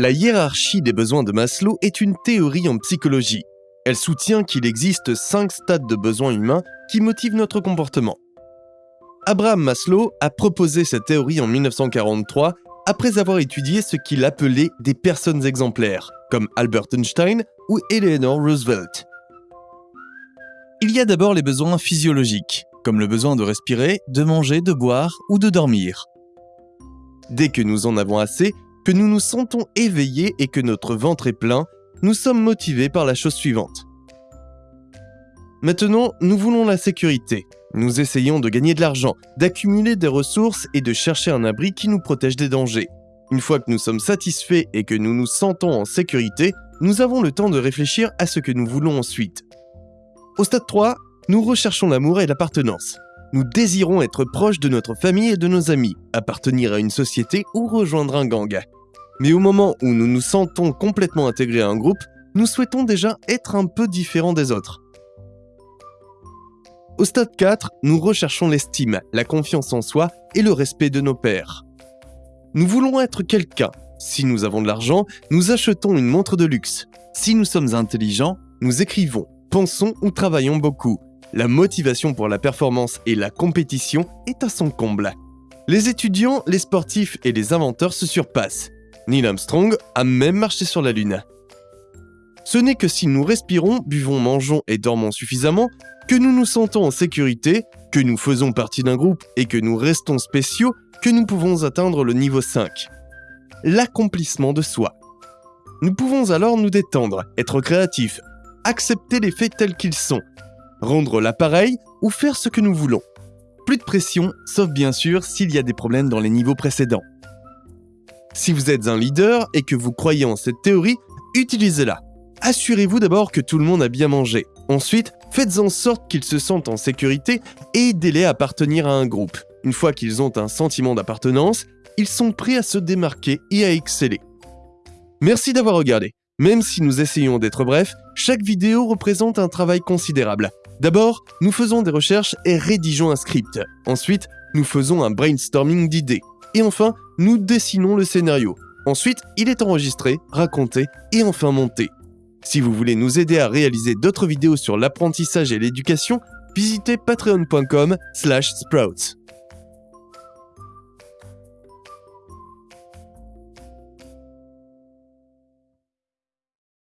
La hiérarchie des besoins de Maslow est une théorie en psychologie. Elle soutient qu'il existe cinq stades de besoins humains qui motivent notre comportement. Abraham Maslow a proposé cette théorie en 1943 après avoir étudié ce qu'il appelait des personnes exemplaires, comme Albert Einstein ou Eleanor Roosevelt. Il y a d'abord les besoins physiologiques, comme le besoin de respirer, de manger, de boire ou de dormir. Dès que nous en avons assez, que nous nous sentons éveillés et que notre ventre est plein, nous sommes motivés par la chose suivante. Maintenant, nous voulons la sécurité. Nous essayons de gagner de l'argent, d'accumuler des ressources et de chercher un abri qui nous protège des dangers. Une fois que nous sommes satisfaits et que nous nous sentons en sécurité, nous avons le temps de réfléchir à ce que nous voulons ensuite. Au stade 3, nous recherchons l'amour et l'appartenance. Nous désirons être proches de notre famille et de nos amis, appartenir à une société ou rejoindre un gang. Mais au moment où nous nous sentons complètement intégrés à un groupe, nous souhaitons déjà être un peu différents des autres. Au stade 4, nous recherchons l'estime, la confiance en soi et le respect de nos pairs. Nous voulons être quelqu'un. Si nous avons de l'argent, nous achetons une montre de luxe. Si nous sommes intelligents, nous écrivons, pensons ou travaillons beaucoup. La motivation pour la performance et la compétition est à son comble. Les étudiants, les sportifs et les inventeurs se surpassent. Neil Armstrong a même marché sur la Lune. Ce n'est que si nous respirons, buvons, mangeons et dormons suffisamment que nous nous sentons en sécurité, que nous faisons partie d'un groupe et que nous restons spéciaux, que nous pouvons atteindre le niveau 5. L'accomplissement de soi. Nous pouvons alors nous détendre, être créatifs, accepter les faits tels qu'ils sont, rendre l'appareil ou faire ce que nous voulons. Plus de pression, sauf bien sûr s'il y a des problèmes dans les niveaux précédents. Si vous êtes un leader et que vous croyez en cette théorie, utilisez-la. Assurez-vous d'abord que tout le monde a bien mangé. Ensuite, faites en sorte qu'ils se sentent en sécurité et aidez-les à appartenir à un groupe. Une fois qu'ils ont un sentiment d'appartenance, ils sont prêts à se démarquer et à exceller. Merci d'avoir regardé. Même si nous essayons d'être brefs, chaque vidéo représente un travail considérable. D'abord, nous faisons des recherches et rédigeons un script. Ensuite, nous faisons un brainstorming d'idées. Et enfin, nous dessinons le scénario. Ensuite, il est enregistré, raconté et enfin monté. Si vous voulez nous aider à réaliser d'autres vidéos sur l'apprentissage et l'éducation, visitez patreon.com/sprouts.